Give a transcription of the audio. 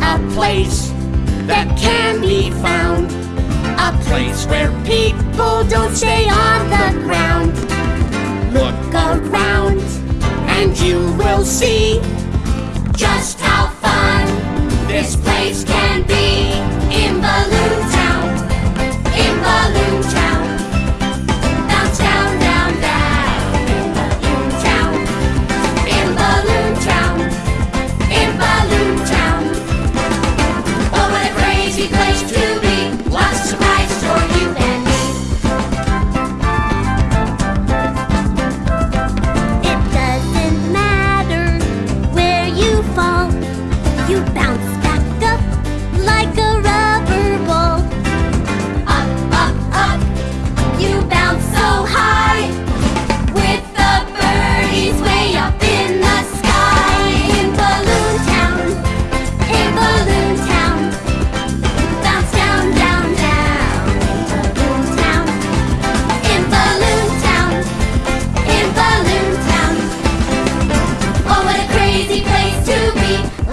A place that can be found. A place where people don't stay on the ground. Look around and you will see just how Christ. Bye.